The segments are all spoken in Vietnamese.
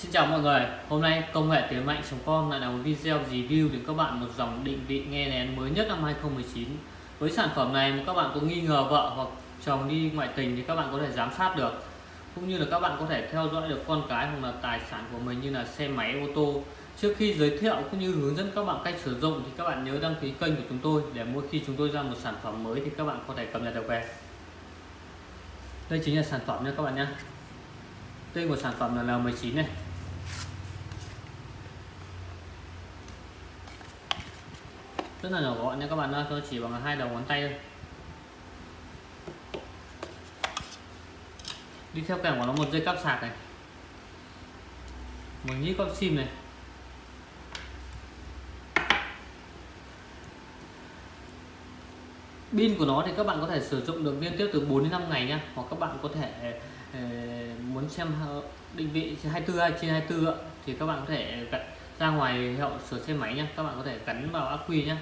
Xin chào mọi người, hôm nay công nghệ tiếng mạnh.com lại là một video review đến các bạn một dòng định vị nghe nén mới nhất năm 2019 Với sản phẩm này mà các bạn có nghi ngờ vợ hoặc chồng đi ngoại tình thì các bạn có thể giám sát được. Cũng như là các bạn có thể theo dõi được con cái hoặc là tài sản của mình như là xe máy, ô tô. Trước khi giới thiệu cũng như hướng dẫn các bạn cách sử dụng thì các bạn nhớ đăng ký kênh của chúng tôi để mỗi khi chúng tôi ra một sản phẩm mới thì các bạn có thể cập nhật được về. Đây chính là sản phẩm nha các bạn nhé Tên của sản phẩm là L19 này. Rất là nhỏ gọn nha các bạn ơi tôi chỉ bằng hai đầu ngón tay thôi. Đi theo kèm của nó một dây cắp sạc này. Một nhíp cáp sim này. Pin của nó thì các bạn có thể sử dụng được liên tiếp từ 4 đến 5 ngày nhé hoặc các bạn có thể ờ, muốn xem ờ, định vị 24 trên 24 thì các bạn có thể ra ngoài hiệu sửa xe máy nhé các bạn có thể gắn vào ắc quy nhé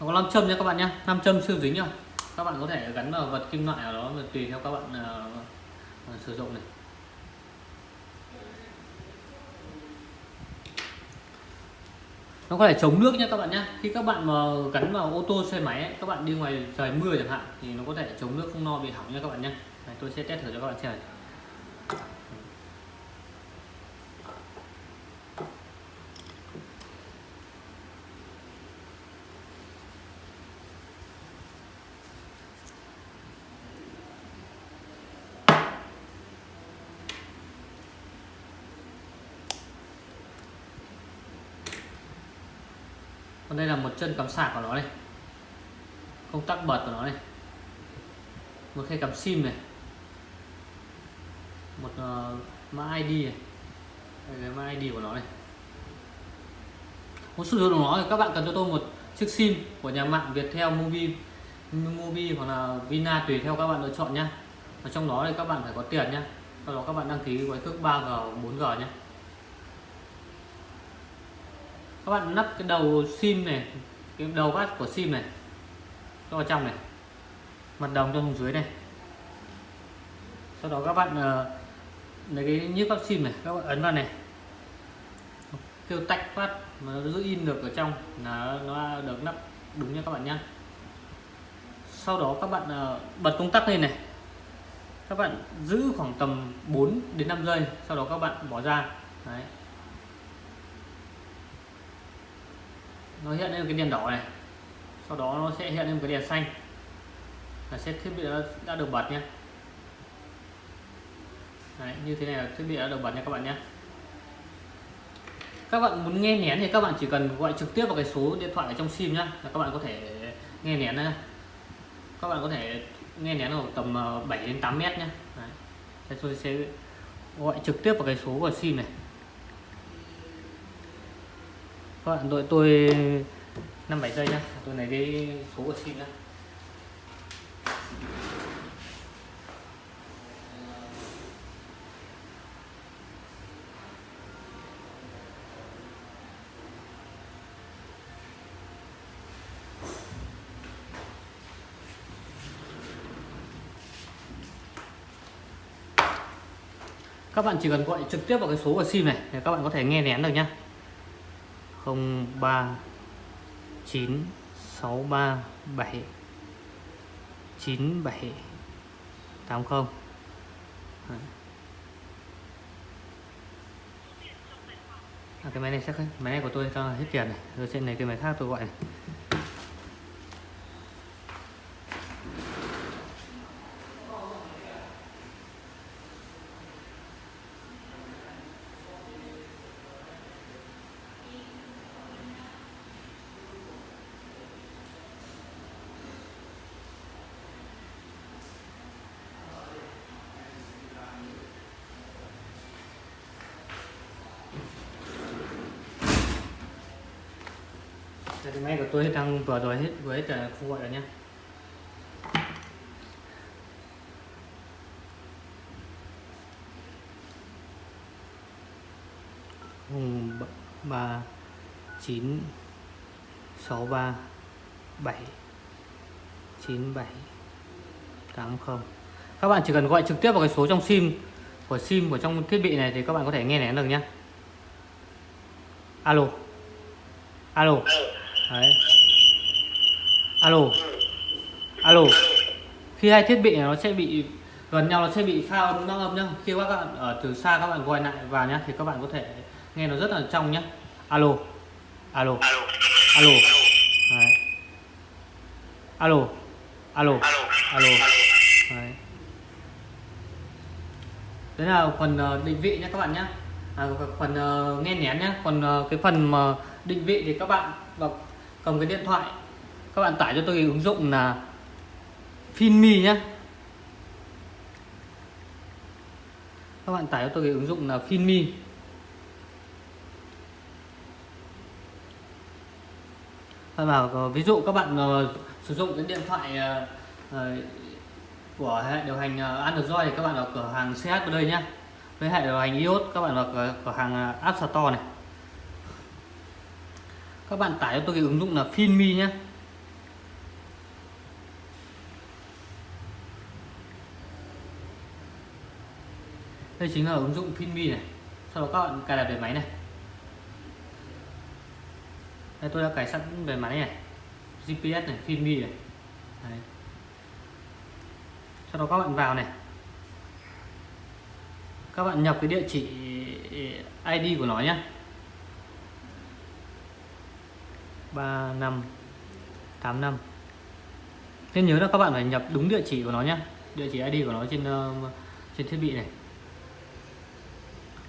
nó có 5 châm nha các bạn nhé 5 châm siêu dính nhá. các bạn có thể gắn vào vật kim loại ở đó tùy theo các bạn uh, sử dụng này. Nó có thể chống nước nhé các bạn nhé khi các bạn mà gắn vào ô tô xe máy ấy, các bạn đi ngoài trời mưa chẳng hạn thì nó có thể chống nước không no bị hỏng nha các bạn nhé tôi sẽ test thử cho các bạn xem này. Còn đây là một chân cắm sạc của nó này. Công tắc bật của nó này. Một khe cắm sim này. Một uh, mã ID này. Đây là mã ID của nó này. Muốn sử dụng nó thì các bạn cần cho tôi một chiếc sim của nhà mạng Viettel Mobi Mobi hoặc là Vina tùy theo các bạn lựa chọn nhé, và trong đó thì các bạn phải có tiền nhé, sau đó các bạn đăng ký gói cước 3G 4G nhé các bạn lắp cái đầu sim này cái đầu bát của sim này cho vào trong này. Mặt đồng cho xuống dưới này. Sau đó các bạn uh, lấy cái nhíp phát sim này các bạn ấn vào này. Kêu tách phát mà nó giữ in được ở trong là nó được nắp đúng nha các bạn nhé sau đó các bạn uh, bật công tắc lên này. Các bạn giữ khoảng tầm 4 đến 5 giây sau đó các bạn bỏ ra. Đấy. Nó hiện lên cái đèn đỏ này. Sau đó nó sẽ hiện lên cái đèn xanh. Là sẽ thiết bị đã, đã được bật nhé. Đấy, như thế này là thiết bị đã được bật nha các bạn nhé. Các bạn muốn nghe nén thì các bạn chỉ cần gọi trực tiếp vào cái số điện thoại ở trong sim nhá là các bạn có thể nghe nén nhá. Các bạn có thể nghe nén ở tầm ờ, 7 đến 8 mét nhé Đấy. tôi sẽ gọi trực tiếp vào cái số của sim này các bạn đợi tôi 5 7 giây nhá. Tôi lấy cái số của sim nhá. Các bạn chỉ cần gọi trực tiếp vào cái số của sim này để các bạn có thể nghe nén được nhá. 03 9 63 7 97 80 À, cái máy này chắc máy này của tôi cho hết tiền này. Rồi trên này cái máy khác tôi gọi này. Cái máy của tôi đang vừa rồi hết với hết không gọi rồi nhé ba, chín, sáu, ba, bảy, chín, bảy, tám, không. Các bạn chỉ cần gọi trực tiếp vào cái số trong sim, của sim của trong thiết bị này thì các bạn có thể nghe nén được nhé alo. Alo đấy. Alo. Alo. Khi hai thiết bị này nó sẽ bị gần nhau nó sẽ bị pha âm nó âm nhá. Khi các bạn ở từ xa các bạn gọi lại vào nhá thì các bạn có thể nghe nó rất là trong nhá. Alo. Alo. Alo. Đấy. alo. Alo. Alo. Đấy. đấy là phần ờ, định vị nhé các bạn nhé à, phần uh, nghe nén nhé còn uh, cái phần mà định vị thì các bạn vào cầm cái điện thoại. Các bạn tải cho tôi cái ứng dụng là Finmi nhé các bạn tải cho tôi cái ứng dụng là Finmi. Và ví dụ các bạn uh, sử dụng cái điện thoại uh, của hệ điều hành uh, Android thì các bạn vào cửa hàng CH ở đây nhé với hệ điều hành iOS các bạn vào cửa, cửa hàng App Store này các bạn tải cho tôi cái ứng dụng là Finmi nhé. Đây chính là ứng dụng Finmi này. Sau đó các bạn cài đặt về máy này. Đây, tôi đã cài sẵn về máy này. GPS này Finmi này. Đấy. sau đó các bạn vào này. Các bạn nhập cái địa chỉ ID của nó nhé. 3585 nên nhớ là các bạn phải nhập đúng địa chỉ của nó nhé địa chỉ ID của nó trên uh, trên thiết bị này.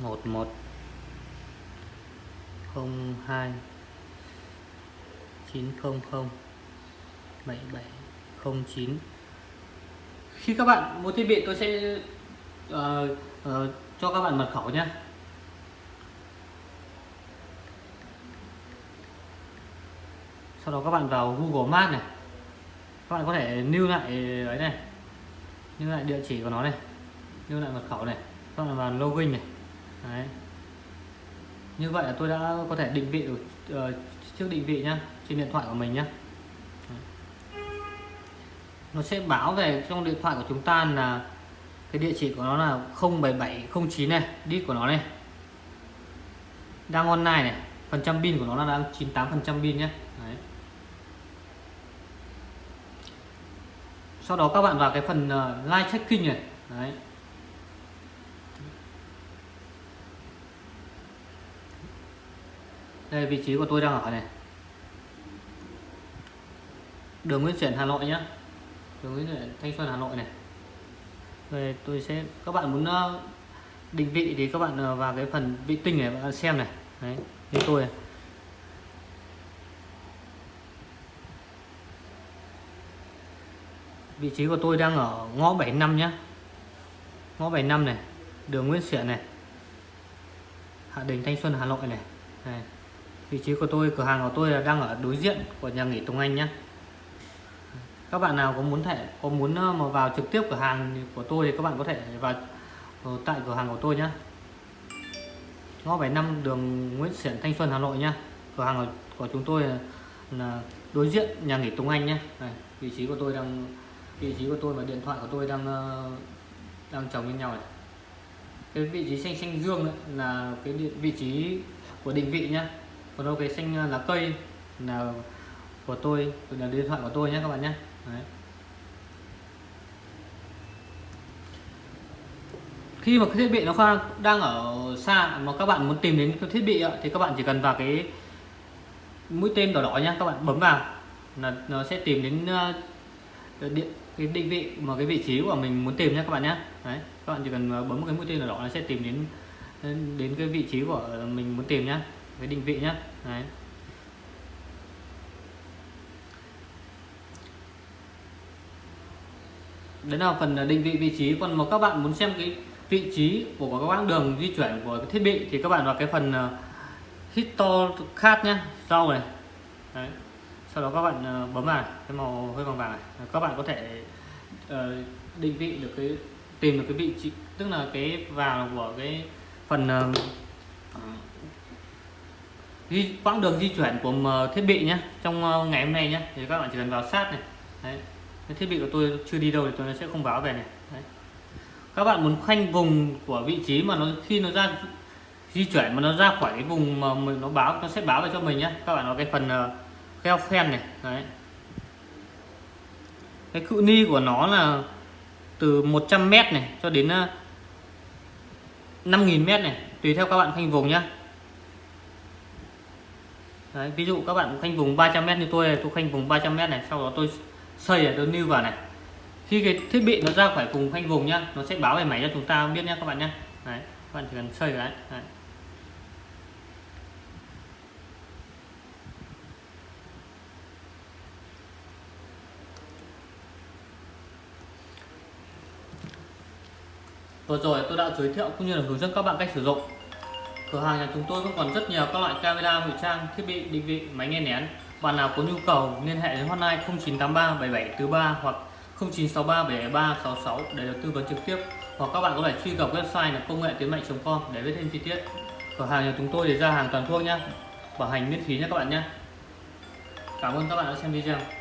11 02 900 7709 khi các bạn mua thiết bị tôi sẽ uh, uh, cho các bạn mật khẩu nhé sau đó các bạn vào Google Maps này. Các bạn có thể lưu lại ấy này. Lưu lại địa chỉ của nó này. Lưu lại mật khẩu này. Các bạn vào login này. Đấy. như vậy là tôi đã có thể định vị được uh, trước định vị nhá trên điện thoại của mình nhá. Nó sẽ báo về trong điện thoại của chúng ta là cái địa chỉ của nó là 07709 này đít của nó này. Đang online này phần trăm pin của nó là đang 98 phần trăm pin nhé Đấy. Sau đó các bạn vào cái phần uh, live checking này. Đấy. đây vị trí của tôi đang ở này. Đường Nguyễn Xiển Hà Nội nhé đường Nguyễn Xiển Thanh Xuân Hà Nội này. Rồi tôi sẽ các bạn muốn ờ, định vị thì các bạn ờ, vào cái phần vị tinh này bạn xem này. Đấy như tôi này. Vị trí của tôi đang ở ngõ 75 nhé ngõ 75 này đường Nguyễn Xiển này. Hạ Đình Thanh Xuân Hà Nội này, này vị trí của tôi cửa hàng của tôi là đang ở đối diện của nhà nghỉ Tùng Anh nhé các bạn nào có muốn thể có muốn mà vào trực tiếp cửa hàng của tôi thì các bạn có thể vào ờ, tại cửa hàng của tôi nhé ngõ 75 đường Nguyễn Xiển Thanh Xuân Hà Nội nhé cửa hàng của chúng tôi là đối diện nhà nghỉ Tùng Anh nhé này, vị trí của tôi đang vị trí của tôi và điện thoại của tôi đang ờ, đang chồng lên nhau này. Cái vị trí xanh xanh dương là cái vị trí của định vị nhé còn đâu cái xanh ờ, lá cây là của tôi, là điện thoại của tôi nhé các bạn nhé Đấy. khi mà cái thiết bị nó đang ở xa mà các bạn muốn tìm đến cái thiết bị thì các bạn chỉ cần vào cái mũi tên đỏ đỏ nhá, các bạn bấm vào là nó sẽ tìm đến ờ, điện cái định vị mà cái vị trí của mình muốn tìm nhé các bạn nhé đấy các bạn chỉ cần ờ, bấm cái mũi tên đỏ đỏ nó sẽ tìm đến đến cái vị trí của mình muốn tìm nhé cái định vị nhé đấy. Đấy là phần ờ, định vị vị trí. Còn mà các bạn muốn xem cái vị trí của các quãng đường di chuyển của cái thiết bị thì các bạn vào cái phần ờ, uh, histo khác nhé sau này. Đấy sau đó các bạn ờ, bấm vào cái màu hơi vàng vàng này. Các bạn có thể ờ, định vị được cái tìm được cái vị trí tức là cái vào của cái phần uh, di, quãng đường di chuyển của thiết bị nhé trong ngày hôm nay nhé thì các bạn chỉ cần vào sát này. Đấy cái thiết bị của tôi chưa đi đâu thì tôi sẽ không báo về này. Đấy. các bạn muốn khoanh vùng của vị trí mà nó khi nó ra di chuyển mà nó ra khỏi cái vùng mà mình nó báo nó sẽ báo về cho mình nhé các bạn có cái phần uh, phen này Đấy. cái cự ni của nó là từ 100 m này cho đến ờ, 5.000 m này tùy theo các bạn khoanh vùng nhé Đấy, ví dụ các bạn khoanh vùng 300 m như tôi này, tôi khoanh vùng 300 m này sau đó tôi xây ở đơn lưu vào này khi cái thiết bị nó ra khỏi vùng khoanh vùng nhá nó sẽ báo về máy cho chúng ta biết nhé các bạn nhé đấy các bạn chỉ cần xây đấy, đấy. Vừa rồi tôi đã giới thiệu cũng như là hướng dẫn các bạn cách sử dụng Cửa hàng nhà chúng tôi vẫn còn rất nhiều các loại camera ngụy trang, thiết bị định vị, máy nghe nén. Bạn nào có nhu cầu liên hệ đến hotline 0983 7743 hoặc 0963 773 66 để được tư vấn trực tiếp hoặc các bạn có thể truy cập website là công nghệ tiến mạnh.com để biết thêm chi tiết. Cửa hàng nhà chúng tôi để ra hàng toàn quốc nhé. Bảo hành miễn phí nhé các bạn nhé. Cảm ơn các bạn đã xem video.